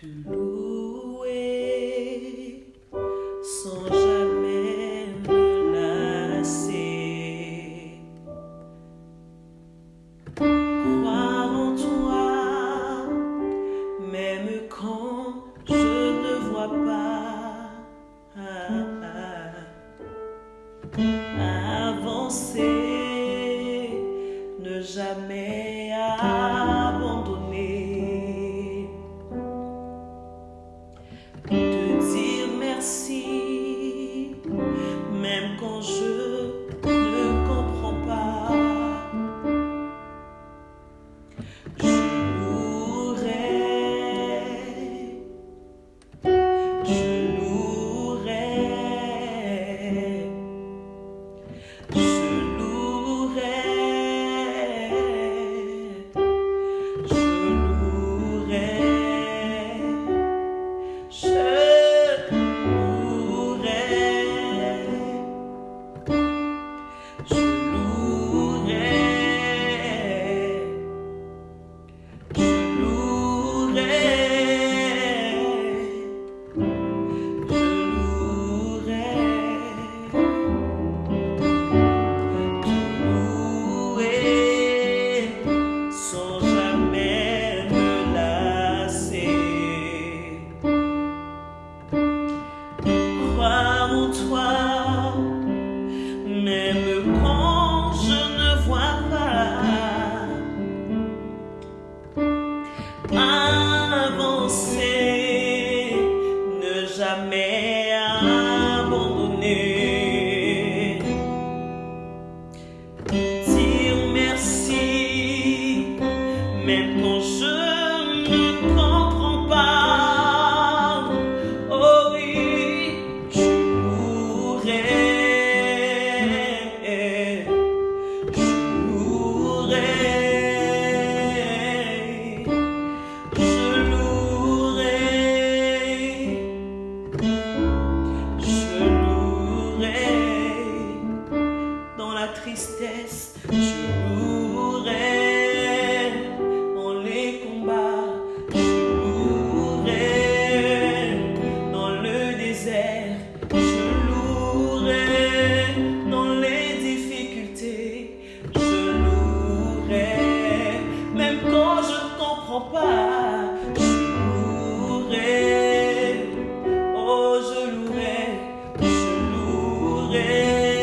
te sans jamais me lasser. Croire en toi, même quand je ne vois pas. Avancer, ne jamais abandonner. Toi, même quand je ne vois pas. Avancer, ne jamais abandonner. Dire merci, même quand je ne tristesse, je mourrai dans les combats, je mourrai dans le désert, je louerai dans les difficultés, je louerai même quand je ne comprends pas, je mourrai, oh je louerai, je louerai.